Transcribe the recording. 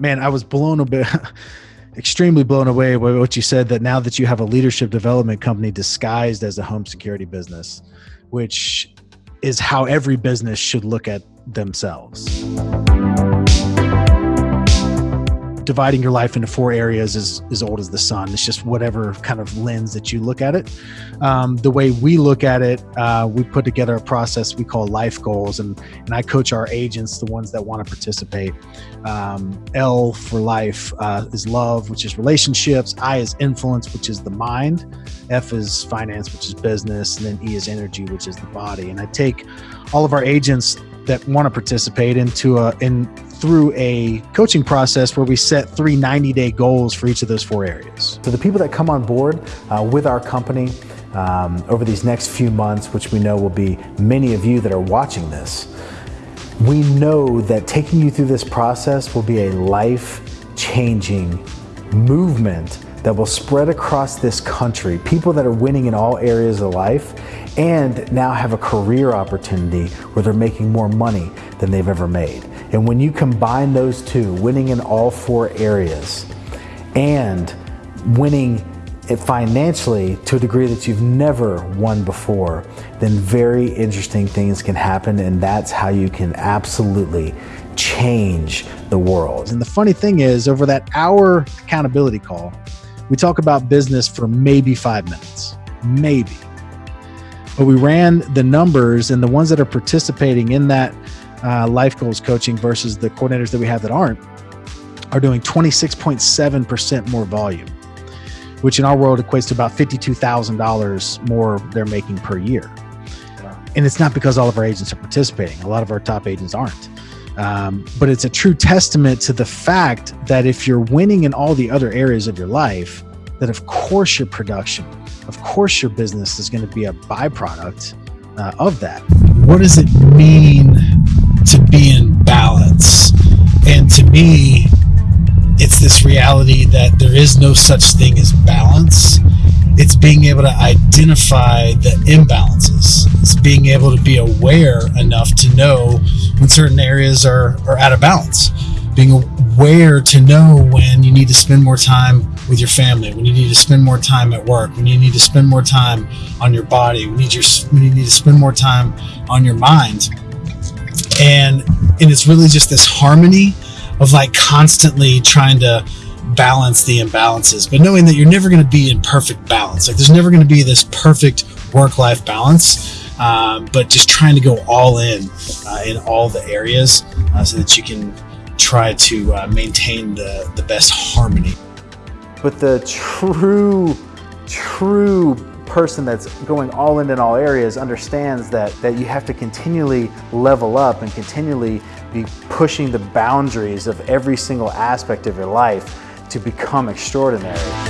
man, I was blown a bit, extremely blown away by what you said that now that you have a leadership development company disguised as a home security business, which is how every business should look at themselves dividing your life into four areas is as old as the sun. It's just whatever kind of lens that you look at it. Um, the way we look at it, uh, we put together a process we call life goals, and and I coach our agents, the ones that want to participate. Um, L for life uh, is love, which is relationships. I is influence, which is the mind. F is finance, which is business, and then E is energy, which is the body. And I take all of our agents that want to participate into a in through a coaching process where we set three 90 day goals for each of those four areas. So the people that come on board uh, with our company um, over these next few months, which we know will be many of you that are watching this, we know that taking you through this process will be a life changing movement that will spread across this country. People that are winning in all areas of life and now have a career opportunity where they're making more money than they've ever made. And when you combine those two, winning in all four areas and winning it financially to a degree that you've never won before, then very interesting things can happen. And that's how you can absolutely change the world. And the funny thing is, over that hour accountability call, we talk about business for maybe five minutes, maybe. But we ran the numbers, and the ones that are participating in that uh, life goals coaching versus the coordinators that we have that aren't are doing 26.7% more volume, which in our world equates to about $52,000 more they're making per year. And it's not because all of our agents are participating. A lot of our top agents aren't. Um, but it's a true testament to the fact that if you're winning in all the other areas of your life, that of course your production, of course your business is going to be a byproduct uh, of that. What does it mean reality that there is no such thing as balance. It's being able to identify the imbalances. It's being able to be aware enough to know when certain areas are, are out of balance. Being aware to know when you need to spend more time with your family, when you need to spend more time at work, when you need to spend more time on your body, when you need, your, when you need to spend more time on your mind and and it's really just this harmony of like constantly trying to balance the imbalances but knowing that you're never going to be in perfect balance. Like there's never going to be this perfect work-life balance um, but just trying to go all in uh, in all the areas uh, so that you can try to uh, maintain the, the best harmony. But the true true person that's going all in in all areas understands that, that you have to continually level up and continually be pushing the boundaries of every single aspect of your life to become extraordinary.